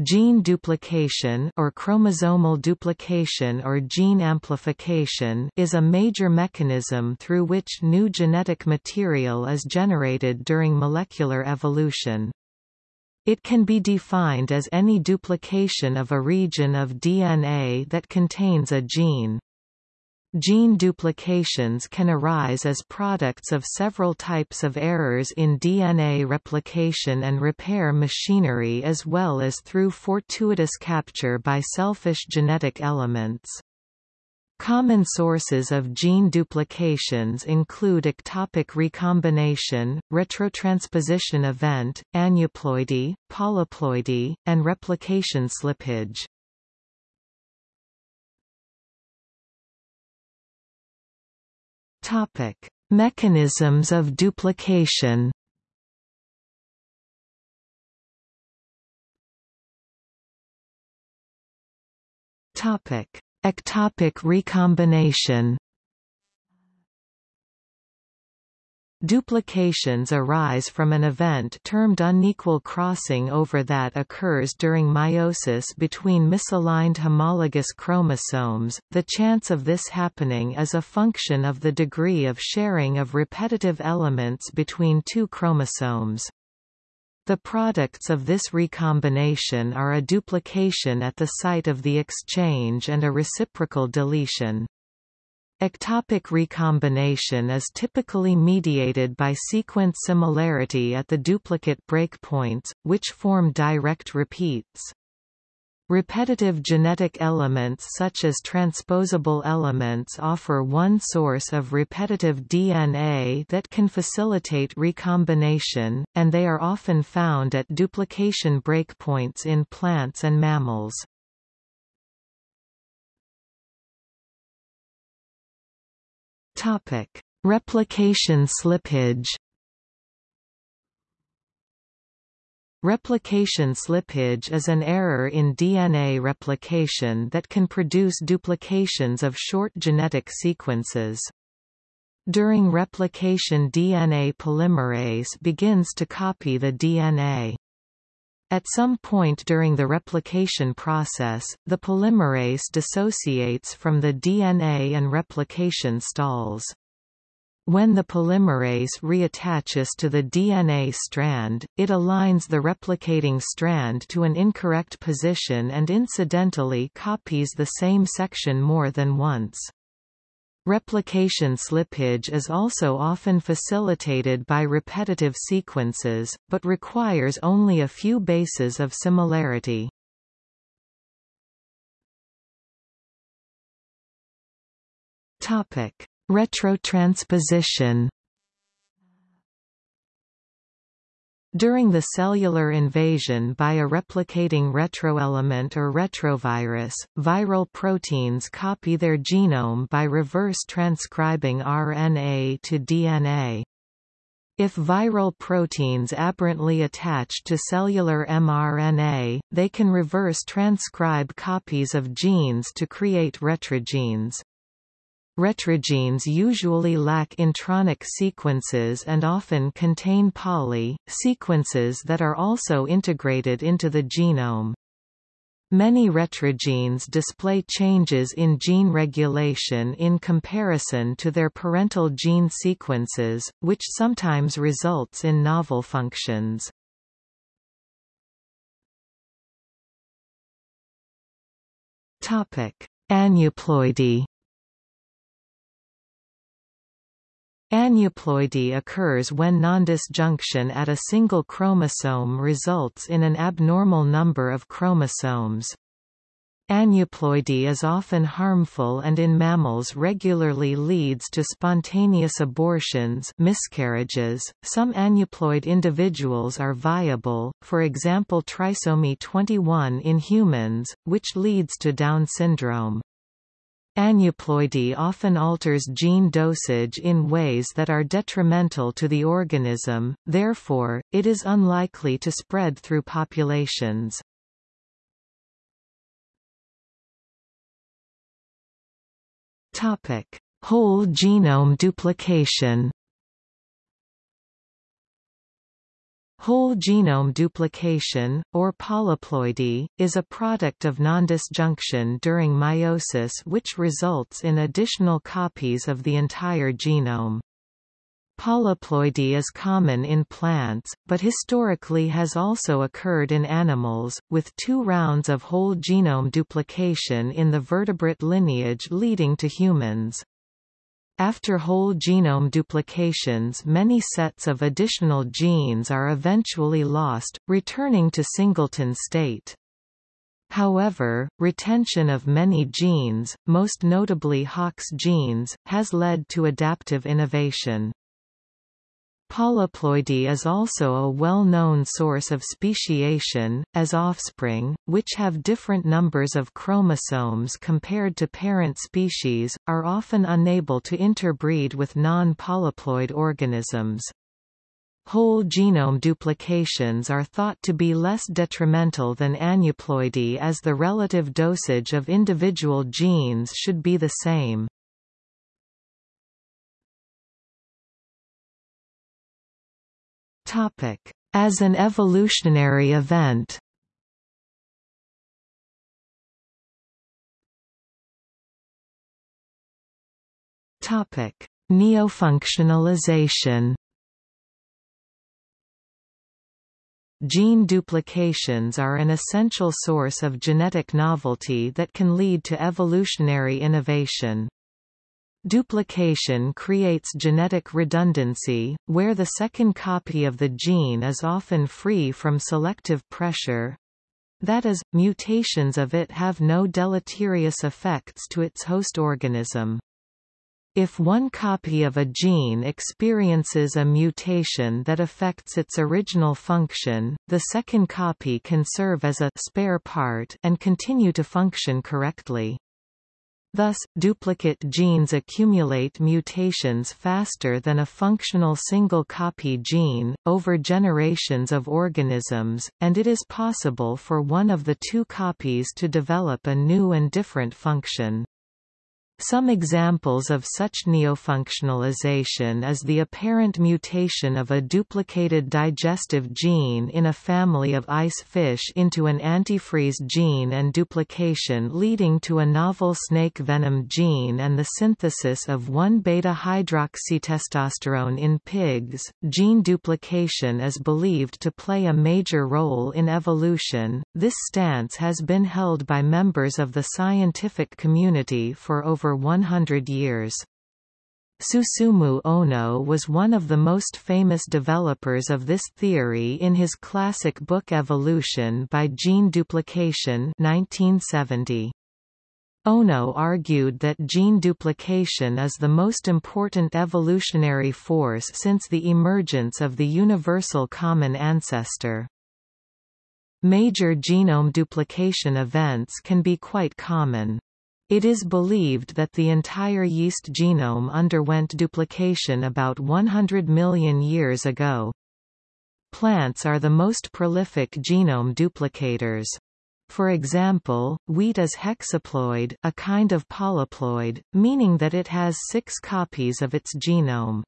Gene duplication or chromosomal duplication or gene amplification is a major mechanism through which new genetic material is generated during molecular evolution. It can be defined as any duplication of a region of DNA that contains a gene. Gene duplications can arise as products of several types of errors in DNA replication and repair machinery as well as through fortuitous capture by selfish genetic elements. Common sources of gene duplications include ectopic recombination, retrotransposition event, aneuploidy, polyploidy, and replication slippage. Topic: Mechanisms of duplication. Topic: Ectopic recombination. Duplications arise from an event termed unequal crossing over that occurs during meiosis between misaligned homologous chromosomes. The chance of this happening is a function of the degree of sharing of repetitive elements between two chromosomes. The products of this recombination are a duplication at the site of the exchange and a reciprocal deletion. Ectopic recombination is typically mediated by sequence similarity at the duplicate breakpoints, which form direct repeats. Repetitive genetic elements such as transposable elements offer one source of repetitive DNA that can facilitate recombination, and they are often found at duplication breakpoints in plants and mammals. Topic: Replication slippage. Replication slippage is an error in DNA replication that can produce duplications of short genetic sequences. During replication DNA polymerase begins to copy the DNA. At some point during the replication process, the polymerase dissociates from the DNA and replication stalls. When the polymerase reattaches to the DNA strand, it aligns the replicating strand to an incorrect position and incidentally copies the same section more than once. Replication slippage is also often facilitated by repetitive sequences, but requires only a few bases of similarity. Topic: Retrotransposition During the cellular invasion by a replicating retroelement or retrovirus, viral proteins copy their genome by reverse transcribing RNA to DNA. If viral proteins aberrantly attach to cellular mRNA, they can reverse transcribe copies of genes to create retrogenes. Retrogenes usually lack intronic sequences and often contain poly, sequences that are also integrated into the genome. Many retrogenes display changes in gene regulation in comparison to their parental gene sequences, which sometimes results in novel functions. Aneuploidy Aneuploidy occurs when nondisjunction at a single chromosome results in an abnormal number of chromosomes. Aneuploidy is often harmful and in mammals regularly leads to spontaneous abortions miscarriages. Some aneuploid individuals are viable, for example trisomy 21 in humans, which leads to Down syndrome. Aneuploidy often alters gene dosage in ways that are detrimental to the organism, therefore, it is unlikely to spread through populations. Whole genome duplication Whole genome duplication, or polyploidy, is a product of nondisjunction during meiosis which results in additional copies of the entire genome. Polyploidy is common in plants, but historically has also occurred in animals, with two rounds of whole genome duplication in the vertebrate lineage leading to humans. After whole genome duplications many sets of additional genes are eventually lost, returning to singleton state. However, retention of many genes, most notably Hox genes, has led to adaptive innovation. Polyploidy is also a well-known source of speciation, as offspring, which have different numbers of chromosomes compared to parent species, are often unable to interbreed with non-polyploid organisms. Whole genome duplications are thought to be less detrimental than aneuploidy as the relative dosage of individual genes should be the same. As an evolutionary event Topic: Neofunctionalization Gene duplications are an essential source of genetic novelty that can lead to evolutionary innovation. Duplication creates genetic redundancy, where the second copy of the gene is often free from selective pressure. That is, mutations of it have no deleterious effects to its host organism. If one copy of a gene experiences a mutation that affects its original function, the second copy can serve as a spare part and continue to function correctly. Thus, duplicate genes accumulate mutations faster than a functional single-copy gene, over generations of organisms, and it is possible for one of the two copies to develop a new and different function. Some examples of such neofunctionalization is the apparent mutation of a duplicated digestive gene in a family of ice fish into an antifreeze gene and duplication leading to a novel snake venom gene and the synthesis of 1-beta-hydroxytestosterone in pigs. Gene duplication is believed to play a major role in evolution. This stance has been held by members of the scientific community for over 100 years. Susumu Ohno was one of the most famous developers of this theory in his classic book Evolution by Gene Duplication 1970. Ohno argued that gene duplication is the most important evolutionary force since the emergence of the universal common ancestor. Major genome duplication events can be quite common. It is believed that the entire yeast genome underwent duplication about 100 million years ago. Plants are the most prolific genome duplicators. For example, wheat is hexaploid, a kind of polyploid, meaning that it has six copies of its genome.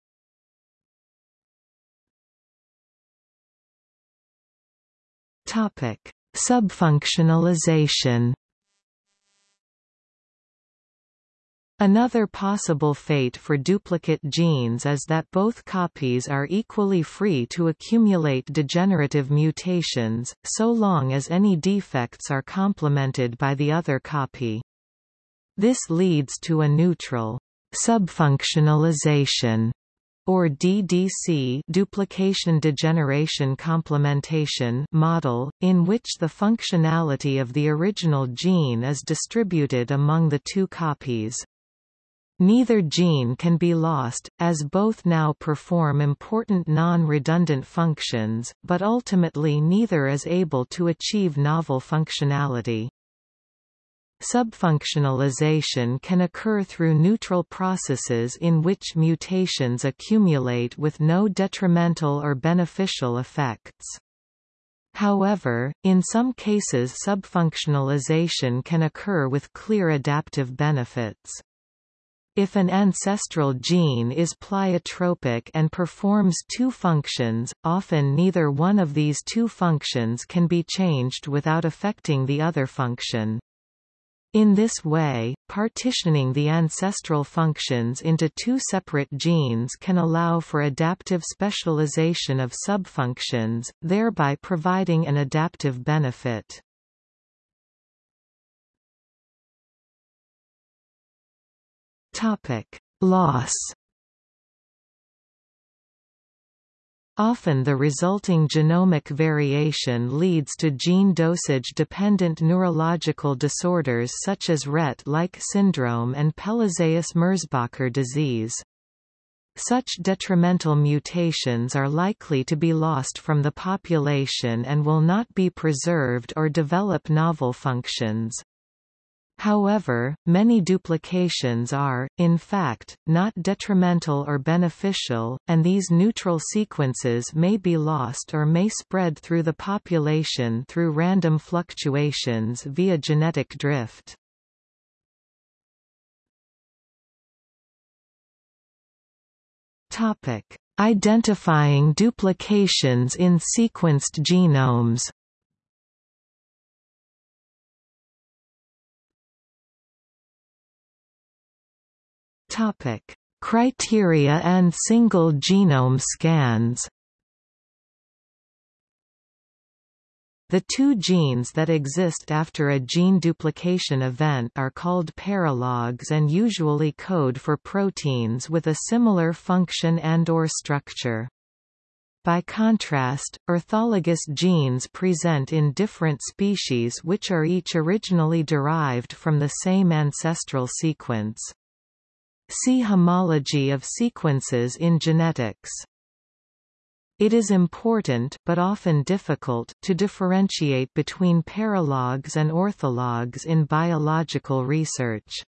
Topic. Subfunctionalization Another possible fate for duplicate genes is that both copies are equally free to accumulate degenerative mutations, so long as any defects are complemented by the other copy. This leads to a neutral subfunctionalization or DDC duplication degeneration complementation model, in which the functionality of the original gene is distributed among the two copies. Neither gene can be lost, as both now perform important non-redundant functions, but ultimately neither is able to achieve novel functionality. Subfunctionalization can occur through neutral processes in which mutations accumulate with no detrimental or beneficial effects. However, in some cases subfunctionalization can occur with clear adaptive benefits. If an ancestral gene is pleiotropic and performs two functions, often neither one of these two functions can be changed without affecting the other function. In this way, partitioning the ancestral functions into two separate genes can allow for adaptive specialization of subfunctions, thereby providing an adaptive benefit. Topic: Loss. Often the resulting genomic variation leads to gene dosage-dependent neurological disorders such as Rett-like syndrome and Pelizaeus-Merzbacher disease. Such detrimental mutations are likely to be lost from the population and will not be preserved or develop novel functions. However, many duplications are, in fact, not detrimental or beneficial, and these neutral sequences may be lost or may spread through the population through random fluctuations via genetic drift. Identifying duplications in sequenced genomes Topic: Criteria and single genome scans. The two genes that exist after a gene duplication event are called paralogs and usually code for proteins with a similar function and or structure. By contrast, orthologous genes present in different species which are each originally derived from the same ancestral sequence. See homology of sequences in genetics. It is important but often difficult to differentiate between paralogs and orthologs in biological research.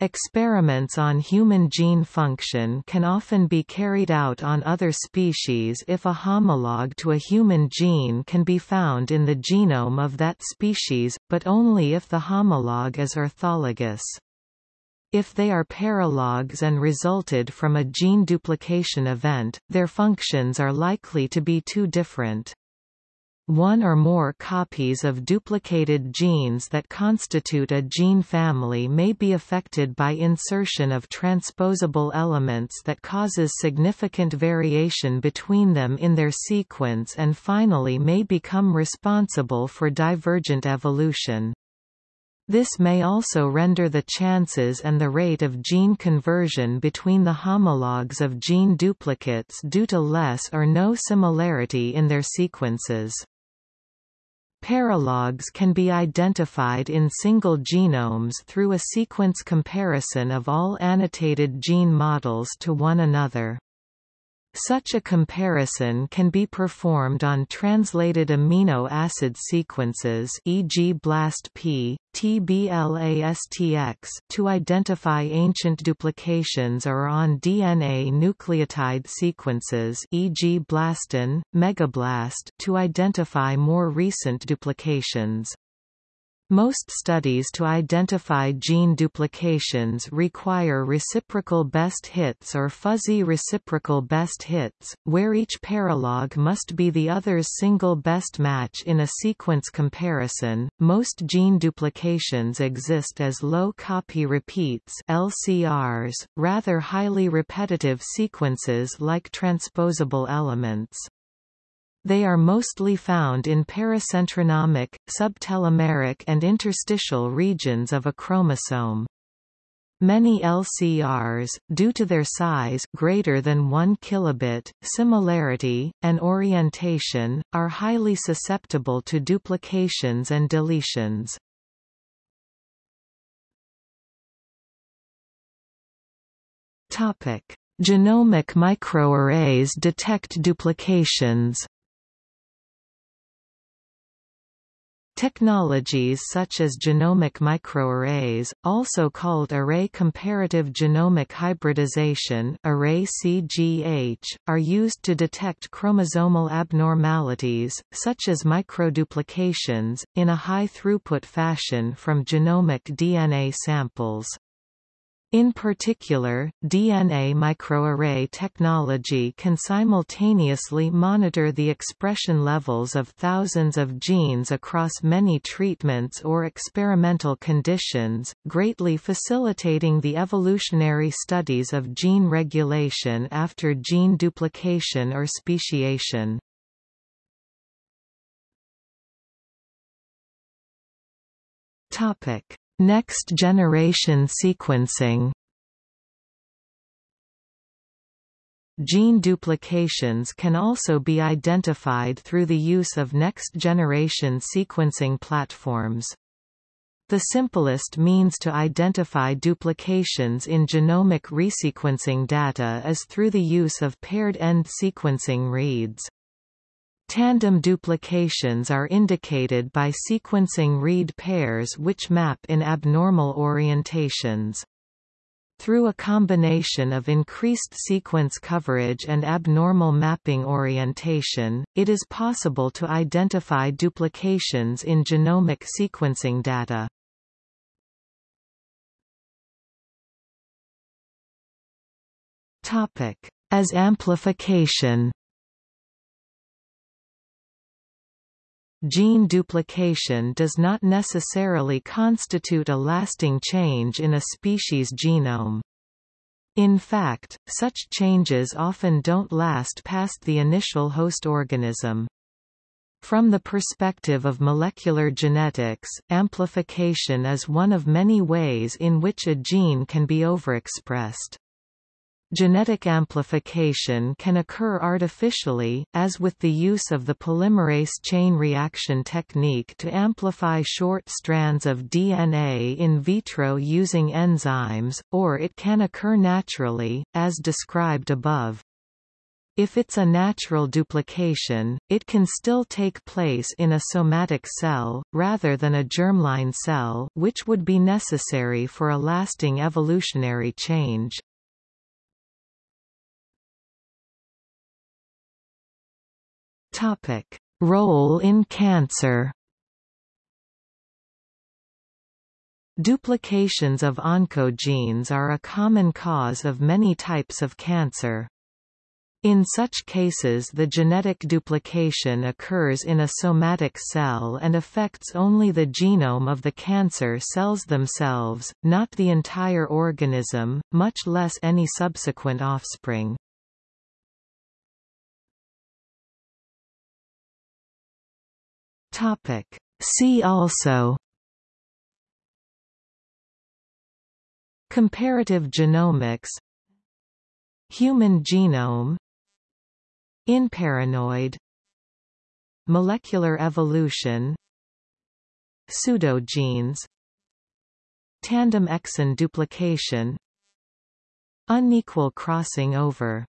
Experiments on human gene function can often be carried out on other species if a homologue to a human gene can be found in the genome of that species, but only if the homologue is orthologous. If they are paralogs and resulted from a gene duplication event, their functions are likely to be too different. One or more copies of duplicated genes that constitute a gene family may be affected by insertion of transposable elements that causes significant variation between them in their sequence and finally may become responsible for divergent evolution. This may also render the chances and the rate of gene conversion between the homologs of gene duplicates due to less or no similarity in their sequences. Paralogs can be identified in single genomes through a sequence comparison of all annotated gene models to one another. Such a comparison can be performed on translated amino acid sequences e.g. BLAST-P, TBLASTX to identify ancient duplications or on DNA nucleotide sequences e.g. BLASTN, MEGABLAST to identify more recent duplications. Most studies to identify gene duplications require reciprocal best hits or fuzzy reciprocal best hits, where each paralog must be the other's single best match in a sequence comparison. Most gene duplications exist as low copy repeats (LCRs), rather highly repetitive sequences like transposable elements. They are mostly found in paracentronomic, subtelomeric and interstitial regions of a chromosome. Many LCRs, due to their size greater than 1 kilobit, similarity, and orientation, are highly susceptible to duplications and deletions. Topic: Genomic microarrays detect duplications Technologies such as genomic microarrays, also called array comparative genomic hybridization array CGH, are used to detect chromosomal abnormalities, such as microduplications, in a high-throughput fashion from genomic DNA samples. In particular, DNA microarray technology can simultaneously monitor the expression levels of thousands of genes across many treatments or experimental conditions, greatly facilitating the evolutionary studies of gene regulation after gene duplication or speciation. Topic Next-generation sequencing Gene duplications can also be identified through the use of next-generation sequencing platforms. The simplest means to identify duplications in genomic resequencing data is through the use of paired-end sequencing reads. Tandem duplications are indicated by sequencing read pairs which map in abnormal orientations. Through a combination of increased sequence coverage and abnormal mapping orientation, it is possible to identify duplications in genomic sequencing data. As amplification Gene duplication does not necessarily constitute a lasting change in a species' genome. In fact, such changes often don't last past the initial host organism. From the perspective of molecular genetics, amplification is one of many ways in which a gene can be overexpressed. Genetic amplification can occur artificially, as with the use of the polymerase chain reaction technique to amplify short strands of DNA in vitro using enzymes, or it can occur naturally, as described above. If it's a natural duplication, it can still take place in a somatic cell, rather than a germline cell which would be necessary for a lasting evolutionary change. Topic: Role in cancer. Duplications of oncogenes are a common cause of many types of cancer. In such cases the genetic duplication occurs in a somatic cell and affects only the genome of the cancer cells themselves, not the entire organism, much less any subsequent offspring. Topic. See also Comparative genomics Human genome Inparanoid Molecular evolution Pseudogenes Tandem exon duplication Unequal crossing over